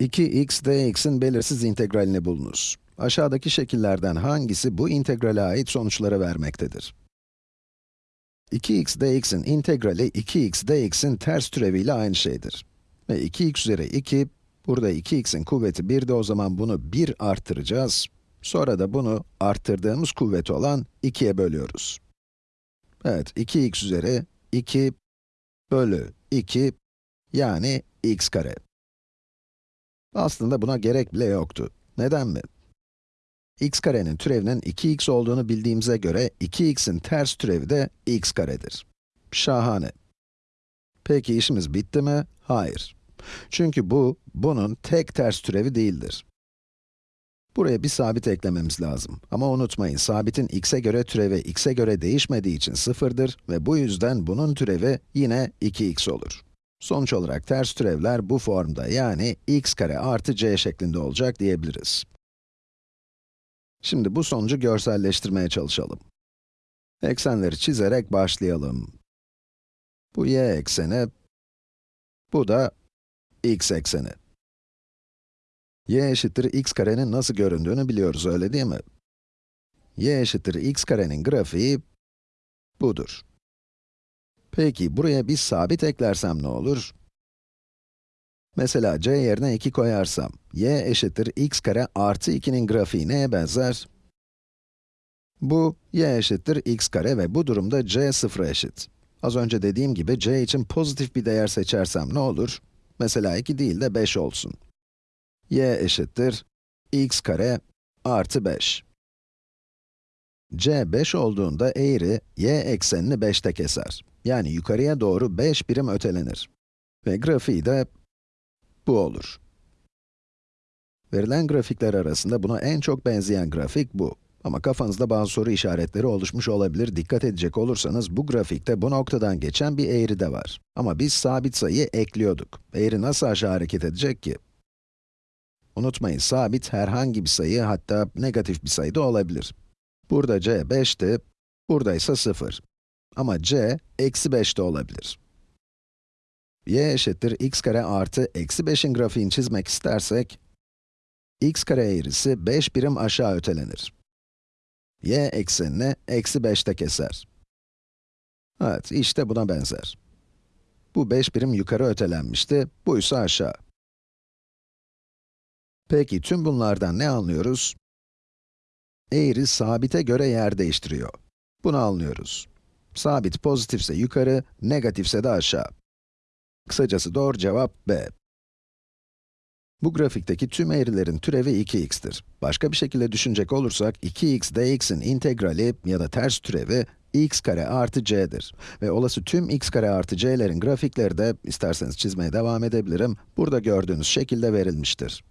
2x dx'in belirsiz integralini bulunuz. Aşağıdaki şekillerden hangisi bu integrale ait sonuçları vermektedir? 2x dx'in integrali 2x dx'in ters türeviyle aynı şeydir. Ve 2x üzeri 2, burada 2x'in kuvveti 1'de o zaman bunu 1 arttıracağız. Sonra da bunu arttırdığımız kuvveti olan 2'ye bölüyoruz. Evet, 2x üzeri 2 bölü 2 yani x kare. Aslında buna gerek bile yoktu. Neden mi? x karenin türevinin 2x olduğunu bildiğimize göre 2x'in ters türevi de x karedir. Şahane. Peki işimiz bitti mi? Hayır. Çünkü bu, bunun tek ters türevi değildir. Buraya bir sabit eklememiz lazım. Ama unutmayın, sabitin x'e göre türevi x'e göre değişmediği için sıfırdır ve bu yüzden bunun türevi yine 2x olur. Sonuç olarak ters türevler bu formda yani x kare artı c şeklinde olacak diyebiliriz. Şimdi bu sonucu görselleştirmeye çalışalım. Eksenleri çizerek başlayalım. Bu y ekseni, bu da x ekseni. y eşittir x karenin nasıl göründüğünü biliyoruz, öyle değil mi? y eşittir x karenin grafiği budur. Peki, buraya bir sabit eklersem ne olur? Mesela c yerine 2 koyarsam, y eşittir x kare artı 2'nin grafiği neye benzer? Bu, y eşittir x kare ve bu durumda c sıfıra eşit. Az önce dediğim gibi c için pozitif bir değer seçersem ne olur? Mesela 2 değil de 5 olsun. y eşittir x kare artı 5. c 5 olduğunda eğri y eksenini 5'te keser. Yani yukarıya doğru 5 birim ötelenir. Ve grafiği de bu olur. Verilen grafikler arasında buna en çok benzeyen grafik bu. Ama kafanızda bazı soru işaretleri oluşmuş olabilir. Dikkat edecek olursanız bu grafikte bu noktadan geçen bir eğri de var. Ama biz sabit sayı ekliyorduk. Eğri nasıl aşağı hareket edecek ki? Unutmayın, sabit herhangi bir sayı, hatta negatif bir sayı da olabilir. Burada c 5'ti, burada ise 0. Ama c, eksi 5 de olabilir y eşittir x kare artı eksi 5'in grafiğini çizmek istersek, x kare eğrisi 5 birim aşağı ötelenir. y eksenini eksi 5'te keser. Evet, işte buna benzer. Bu 5 birim yukarı ötelenmişti, bu ise aşağı. Peki, tüm bunlardan ne anlıyoruz? Eğri sabite göre yer değiştiriyor. Bunu anlıyoruz. Sabit pozitifse yukarı, negatifse de aşağı. Kısacası doğru cevap B. Bu grafikteki tüm eğrilerin türevi 2x'tir. Başka bir şekilde düşünecek olursak, 2x dx'in integrali ya da ters türevi x kare artı c'dir. Ve olası tüm x kare artı c'lerin grafikleri de, isterseniz çizmeye devam edebilirim, burada gördüğünüz şekilde verilmiştir.